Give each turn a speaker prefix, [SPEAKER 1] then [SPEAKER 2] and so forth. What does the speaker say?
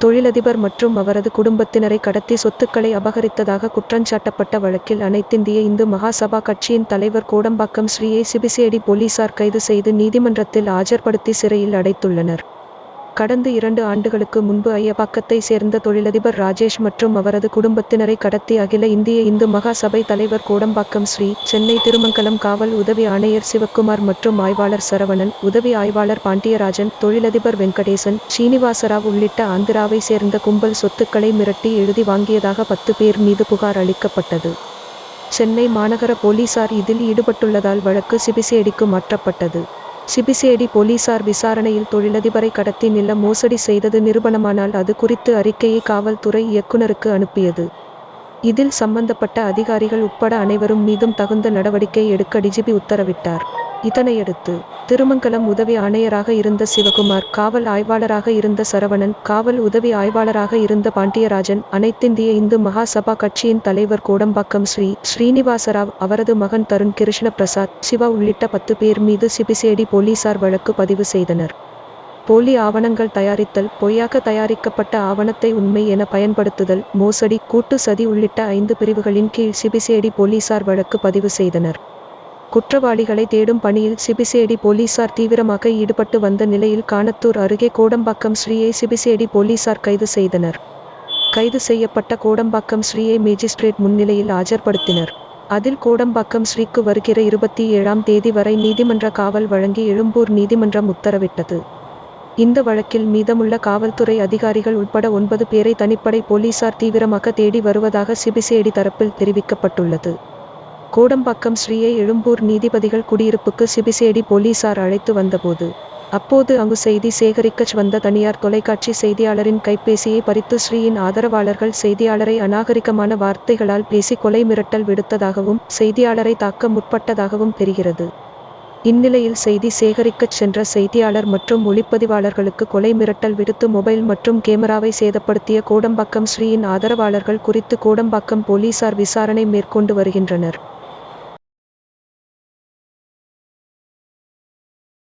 [SPEAKER 1] தொழிலதிபர் மற்றும் அவரது குடும்பத்தினரை கடத்தி சொத்துக்களை அபகரித்ததாக குற்றஞ்சாட்டப்பட்ட வழக்கில் அனைத்திந்திய இந்து மகாசபா கட்சியின் தலைவர் கோடம்பாக்கம் ஸ்ரீயை சிபிசிஐடி போலீசார் கைது செய்து நீதிமன்றத்தில் ஆஜர்படுத்தி சிறையில் அடைத்துள்ளனர். கடந்த இரண்டு ஆண்டுகளுக்கு முன்பு ஐயப்பாக்கத்தை சேர்ந்த தொழிலதிபர் ராஜேஷ் மற்றும் அவரது குடும்பத்தினரை கடத்தி அகில இந்திய இந்து மகா சபை தலைவர் கோடம்பாக்கம் ஸ்ரீ சென்னை திருமங்கலம் காவல் உதவி ஆணையர் சிவக்குமார் மற்றும் ஆய்வாளர் சரவணன் உதவி ஆய்வாளர் பாண்டியராஜன் தொழிலதிபர் வெங்கடேசன் ஸ்ரீனிவாசராவ் உள்ளிட்ட ஆந்திராவை சேர்ந்த கும்பல் சொத்துக்களை மிரட்டி எழுதி வாங்கியதாக பத்து பேர் மீது புகார் அளிக்கப்பட்டது. சென்னை மாநகர போலீசார் இதில் ஈடுபட்டுள்ளதால் வழக்கு சிபிசிஐடிக்கு மாற்றப்பட்டது. சிபிசிஐடி போலீசார் விசாரணையில் தொழிலதிபரை கடத்தி நில மோசடி செய்தது நிரூபணமானால் அது குறித்து அறிக்கையை காவல்துறை இயக்குனருக்கு அனுப்பியது. இதில் சம்பந்தப்பட்ட அதிகாரிகள் உட்பட அனைவரும் மீதும் தகுந்த நடவடிக்கை எடுக்க டிஜிபி உத்தரவிட்டார். இதனையடுத்து திருமங்கலம் உதவி ஆணையராக இருந்த சிவகுமார் காவல் ஆய்வாளராக இருந்த சரவணன் காவல் உதவி ஆய்வாளராக இருந்த பாண்டியராஜன் அனைத்திந்திய இந்து மகாசபா கட்சியின் தலைவர் கோடம்பாக்கம் ஸ்ரீ ஸ்ரீனிவாசராவ் அவரது மகன் தருண் கிருஷ்ண பிரசாத் சிவா உள்ளிட்ட பத்து பேர் மீது சிபிசிஐடி போலீசார் வழக்கு பதிவு செய்தனர். போலி ஆவணங்கள் தயாரித்தல் பொய்யாக தயாரிக்கப்பட்ட ஆவணத்தை உண்மை என பயன்படுத்துதல் மோசடி கூட்டு சதி உள்ளிட்ட ஐந்து பிரிவுகளின் கீழ் சிபிசிஐடி போலீசார் வழக்கு பதிவு செய்தனர். குற்றவாளிகளை தேடும் பணியில் சிபிசிஐடி போலீசார் தீவிரமாக ஈடுபட்டு வந்த நிலையில் காணத்தூர் அருகே கோடம்பாக்கம் ஸ்ரீயை சிபிசிஐடி போலீசார் கைது செய்தனர். கைது செய்யப்பட்ட கோடம்பாக்கம் ஸ்ரீயை மேஜிஸ்ட்ரேட் முன்னிலையில் ஆஜர்படுத்தினர். அதில் கோடம்பாக்கம் ஸ்ரீக்கு வருகிற இருபத்தி ஏழாம் தேதி வரை நீதிமன்ற காவல் வழங்கி எழும்பூர் நீதிமன்றம் உத்தரவிட்டது. இந்த வழக்கில் மீதமுள்ள காவல்துறை அதிகாரிகள் உட்பட ஒன்பது பேரை தனிப்படை போலீசார் தீவிரமாக தேடி வருவதாக சிபிசிஐடி தரப்பில் தெரிவிக்கப்பட்டுள்ளது. கோடம்பாக்கம் ஸ்ரீயை எழும்பூர் நீதிபதிகள் குடியிருப்புக்கு சிபிசேடி போலீசார் அழைத்து வந்தபோது அப்போது அங்கு செய்தி சேகரிக்கச் வந்த தனியார் தொலைக்காட்சி செய்தியாளரின் கைபேசியை பறித்து ஸ்ரீயின் ஆதரவாளர்கள் செய்தியாளரை அநாகரிகமான வார்த்தைகளால் பேசி கொலை மிரட்டல் விடுத்ததாகவும் செய்தியாளரை தாக்க முற்பட்டதாகவும் தெரிகிறது. இந்நிலையில் செய்தி சேகரிக்கச் சென்ற செய்தியாளர் மற்றும் ஒளிப்பதிவாளர்களுக்கு கொலை மிரட்டல் விடுத்து மொபைல் மற்றும் கேமராவை சேதப்படுத்திய கோடம்பாக்கம் ஸ்ரீயின் ஆதரவாளர்கள் குறித்து கோடம்பாக்கம் போலீசார் விசாரணை மேற்கொண்டு வருகின்றனர்.